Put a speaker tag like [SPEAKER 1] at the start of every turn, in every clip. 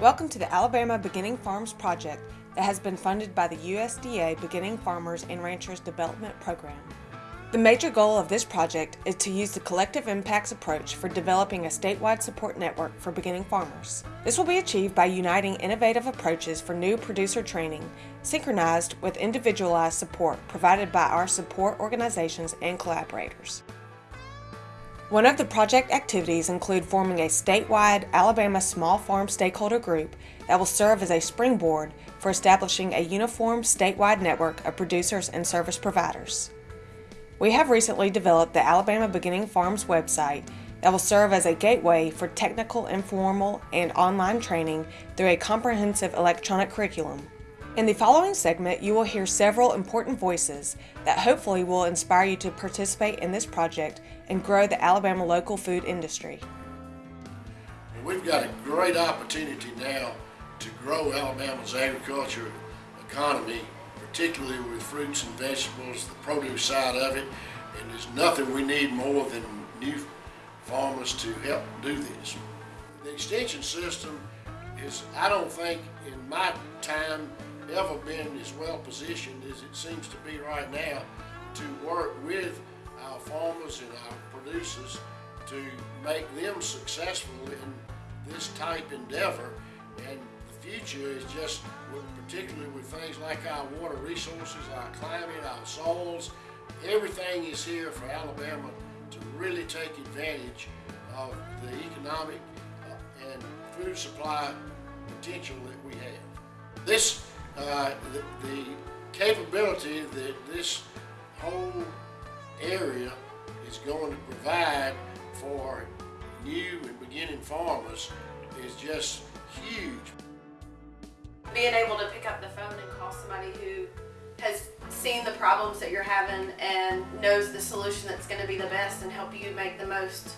[SPEAKER 1] Welcome to the Alabama Beginning Farms project that has been funded by the USDA Beginning Farmers and Ranchers Development Program. The major goal of this project is to use the collective impacts approach for developing a statewide support network for beginning farmers. This will be achieved by uniting innovative approaches for new producer training, synchronized with individualized support provided by our support organizations and collaborators. One of the project activities include forming a statewide Alabama small farm stakeholder group that will serve as a springboard for establishing a uniform statewide network of producers and service providers. We have recently developed the Alabama Beginning Farms website that will serve as a gateway for technical, informal, and online training through a comprehensive electronic curriculum. In the following segment, you will hear several important voices that hopefully will inspire you to participate in this project and grow the Alabama local food industry.
[SPEAKER 2] We've got a great opportunity now to grow Alabama's agriculture economy, particularly with fruits and vegetables, the produce side of it, and there's nothing we need more than new farmers to help do this. The extension system is, I don't think, in my time, ever been as well positioned as it seems to be right now to work with our farmers and our producers to make them successful in this type endeavor. And the future is just, particularly with things like our water resources, our climate, our soils, everything is here for Alabama to really take advantage of the economic uh, and food supply potential that we have. This, uh, the, the capability that this whole area is going to provide for new and beginning farmers is just huge.
[SPEAKER 3] Being able to pick up the phone and call somebody who has seen the problems that you're having and knows the solution that's going to be the best and help you make the most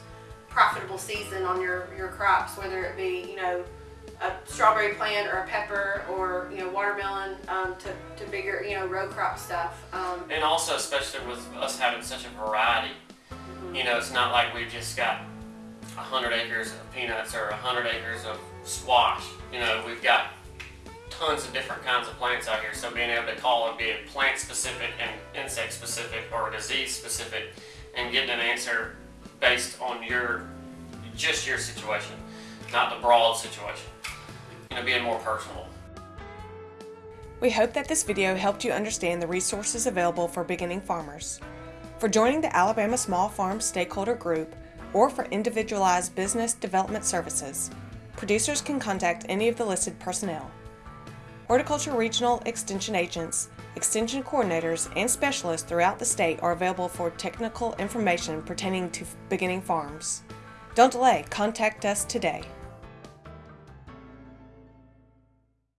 [SPEAKER 3] profitable season on your, your crops, whether it be, you know, a strawberry plant or a pepper or you know watermelon um, to, to bigger you know row crop stuff. Um,
[SPEAKER 4] and also, especially with us having such a variety, mm -hmm. you know, it's not like we've just got a hundred acres of peanuts or a hundred acres of squash. You know, we've got tons of different kinds of plants out here. So being able to call it be plant specific and insect specific or disease specific, and getting an answer based on your just your situation, not the broad situation and being more personal.
[SPEAKER 1] We hope that this video helped you understand the resources available for beginning farmers. For joining the Alabama Small Farm Stakeholder Group or for individualized business development services, producers can contact any of the listed personnel. Horticulture Regional Extension agents, extension coordinators, and specialists throughout the state are available for technical information pertaining to beginning farms. Don't delay, contact us today.